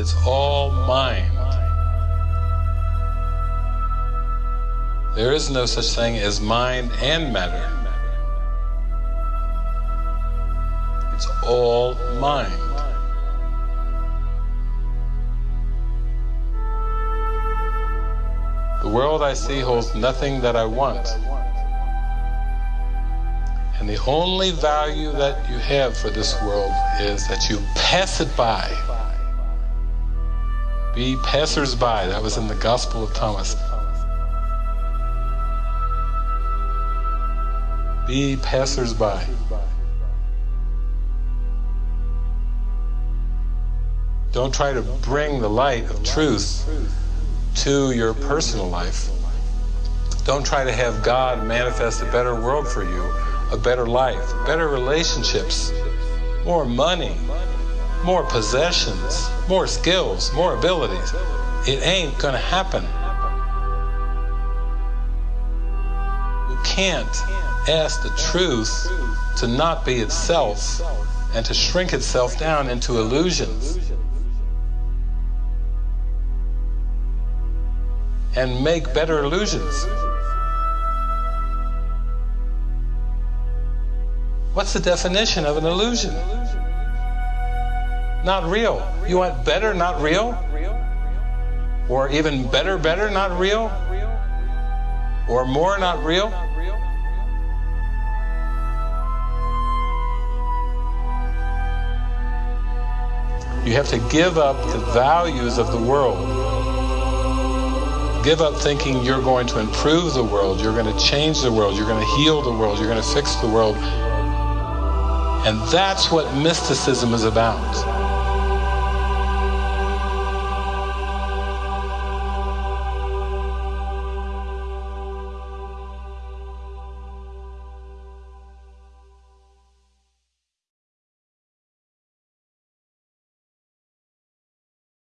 It's all mind. There is no such thing as mind and matter. It's all mind. The world I see holds nothing that I want. And the only value that you have for this world is that you pass it by. Be passers-by. That was in the Gospel of Thomas. Be passers-by. Don't try to bring the light of truth to your personal life. Don't try to have God manifest a better world for you, a better life, better relationships, more money, more possessions, more skills, more abilities. It ain't going to happen. You can't ask the truth to not be itself and to shrink itself down into illusions. and make better illusions. What's the definition of an illusion? Not real. You want better, not real? Or even better, better, not real? Or more, not real? You have to give up the values of the world. Give up thinking you're going to improve the world, you're going to change the world, you're going to heal the world, you're going to fix the world. And that's what mysticism is about.